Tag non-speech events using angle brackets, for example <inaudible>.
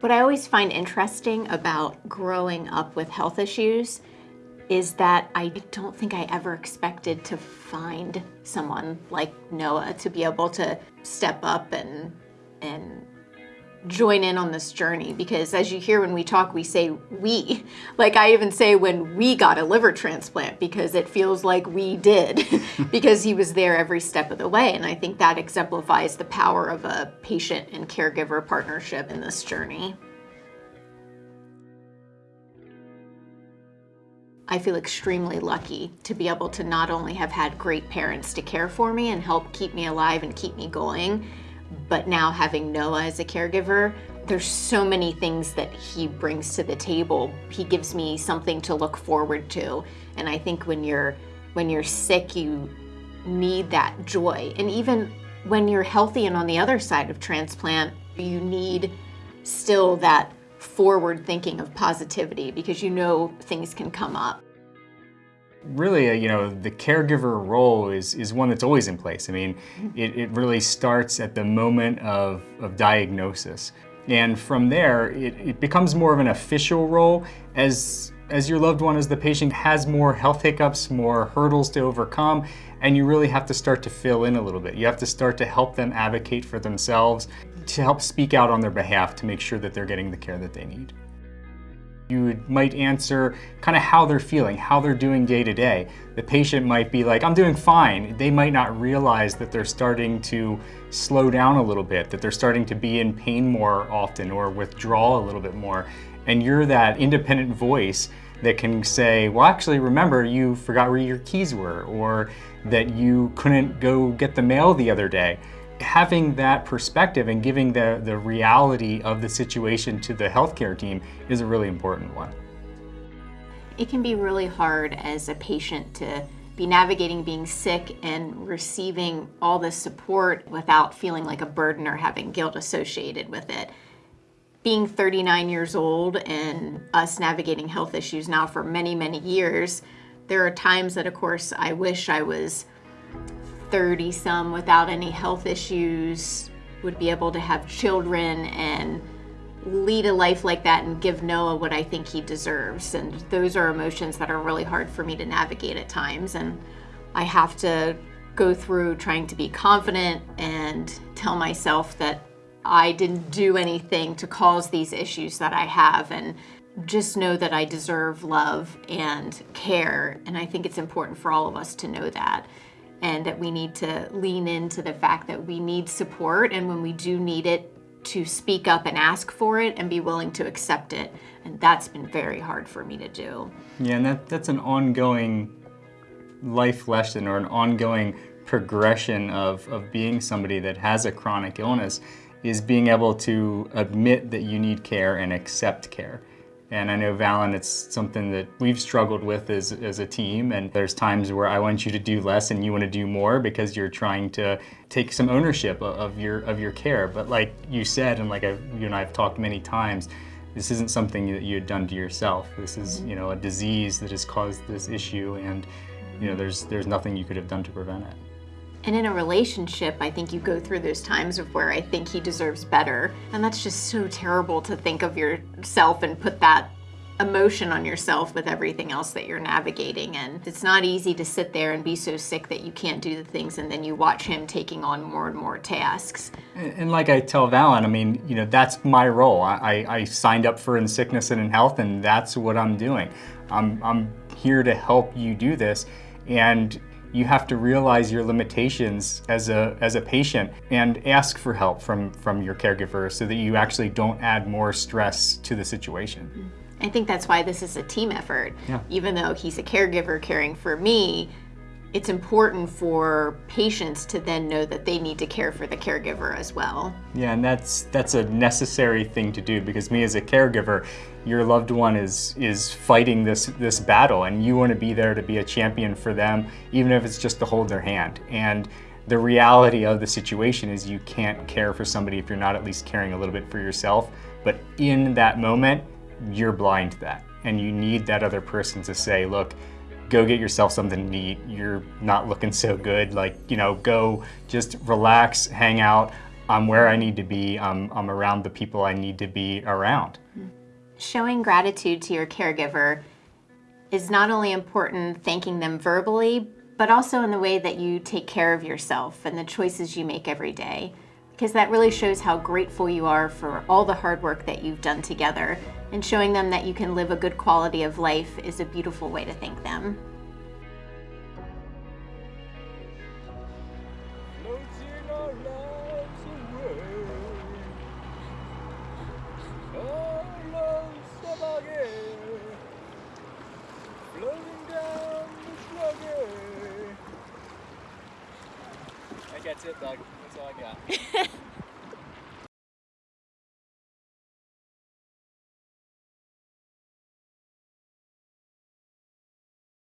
What I always find interesting about growing up with health issues is that I don't think I ever expected to find someone like Noah to be able to step up and and join in on this journey because as you hear when we talk we say we <laughs> like I even say when we got a liver transplant because it feels like we did <laughs> because he was there every step of the way and I think that exemplifies the power of a patient and caregiver partnership in this journey. I feel extremely lucky to be able to not only have had great parents to care for me and help keep me alive and keep me going, but now having Noah as a caregiver, there's so many things that he brings to the table. He gives me something to look forward to. And I think when you're when you're sick, you need that joy. And even when you're healthy and on the other side of transplant, you need still that forward thinking of positivity because you know things can come up. Really, uh, you know, the caregiver role is, is one that's always in place. I mean, mm-hmm. it, it really starts at the moment of, of diagnosis. And from there, it, it becomes more of an official role as, as your loved one, as the patient has more health hiccups, more hurdles to overcome, and you really have to start to fill in a little bit. You have to start to help them advocate for themselves to help speak out on their behalf to make sure that they're getting the care that they need. You might answer kind of how they're feeling, how they're doing day to day. The patient might be like, I'm doing fine. They might not realize that they're starting to slow down a little bit, that they're starting to be in pain more often or withdraw a little bit more. And you're that independent voice that can say, well, actually, remember, you forgot where your keys were, or that you couldn't go get the mail the other day having that perspective and giving the, the reality of the situation to the healthcare team is a really important one. It can be really hard as a patient to be navigating being sick and receiving all this support without feeling like a burden or having guilt associated with it. Being 39 years old and us navigating health issues now for many, many years, there are times that, of course, I wish I was 30 some without any health issues would be able to have children and lead a life like that and give Noah what I think he deserves. And those are emotions that are really hard for me to navigate at times. And I have to go through trying to be confident and tell myself that I didn't do anything to cause these issues that I have and just know that I deserve love and care. And I think it's important for all of us to know that and that we need to lean into the fact that we need support and when we do need it to speak up and ask for it and be willing to accept it and that's been very hard for me to do. Yeah and that, that's an ongoing life lesson or an ongoing progression of, of being somebody that has a chronic illness is being able to admit that you need care and accept care. And I know, Valen, it's something that we've struggled with as, as a team. And there's times where I want you to do less and you want to do more because you're trying to take some ownership of your, of your care. But like you said, and like I've, you and I have talked many times, this isn't something that you had done to yourself. This is, mm-hmm. you know, a disease that has caused this issue and, you know, there's, there's nothing you could have done to prevent it. And in a relationship, I think you go through those times of where I think he deserves better. And that's just so terrible to think of yourself and put that emotion on yourself with everything else that you're navigating. And it's not easy to sit there and be so sick that you can't do the things and then you watch him taking on more and more tasks. And, like I tell Valen, I mean, you know, that's my role. I, I signed up for In Sickness and in Health and that's what I'm doing. I'm, I'm here to help you do this. And you have to realize your limitations as a, as a patient and ask for help from, from your caregiver so that you actually don't add more stress to the situation. I think that's why this is a team effort. Yeah. Even though he's a caregiver caring for me, it's important for patients to then know that they need to care for the caregiver as well. Yeah, and that's that's a necessary thing to do because me as a caregiver, your loved one is is fighting this this battle and you want to be there to be a champion for them even if it's just to hold their hand. And the reality of the situation is you can't care for somebody if you're not at least caring a little bit for yourself. But in that moment, you're blind to that. And you need that other person to say, look, go get yourself something to eat. You're not looking so good. Like, you know, go just relax, hang out. I'm where I need to be, I'm, I'm around the people I need to be around. Showing gratitude to your caregiver is not only important thanking them verbally, but also in the way that you take care of yourself and the choices you make every day. Because that really shows how grateful you are for all the hard work that you've done together. And showing them that you can live a good quality of life is a beautiful way to thank them. Floating our lives away. Colors of again. Floating down the sluggy. I think that's it, Doug. That's all I got. <laughs>